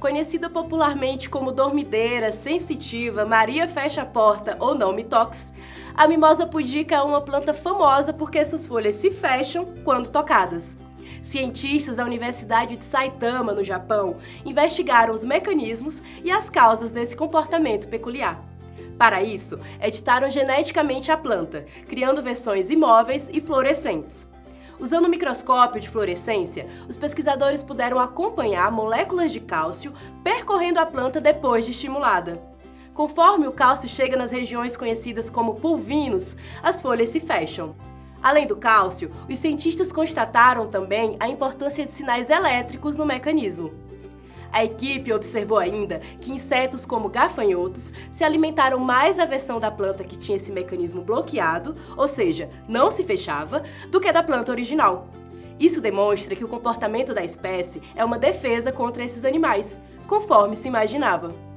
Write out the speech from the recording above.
Conhecida popularmente como dormideira, sensitiva, Maria fecha a porta ou não me toques, a mimosa pudica é uma planta famosa porque suas folhas se fecham quando tocadas. Cientistas da Universidade de Saitama, no Japão, investigaram os mecanismos e as causas desse comportamento peculiar. Para isso, editaram geneticamente a planta, criando versões imóveis e fluorescentes. Usando o microscópio de fluorescência, os pesquisadores puderam acompanhar moléculas de cálcio percorrendo a planta depois de estimulada. Conforme o cálcio chega nas regiões conhecidas como pulvinos, as folhas se fecham. Além do cálcio, os cientistas constataram também a importância de sinais elétricos no mecanismo. A equipe observou ainda que insetos como gafanhotos se alimentaram mais da versão da planta que tinha esse mecanismo bloqueado, ou seja, não se fechava, do que da planta original. Isso demonstra que o comportamento da espécie é uma defesa contra esses animais, conforme se imaginava.